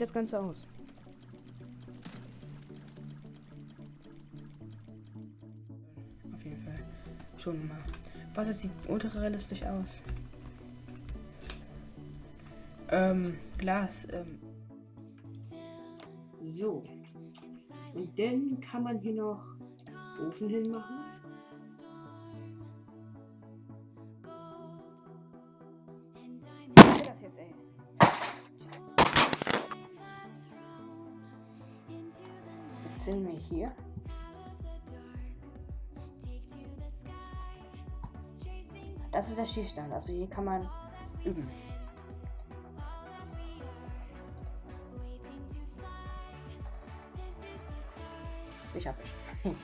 das Ganze aus? Auf jeden Fall. Schon mal. Was sieht ultra realistisch aus. Ähm, Glas. Ähm. So. Und dann kann man hier noch Ofen hinmachen. das jetzt, ey? Sind wir hier. Das ist der Schießstand. Also hier kann man üben. Ich hab ich.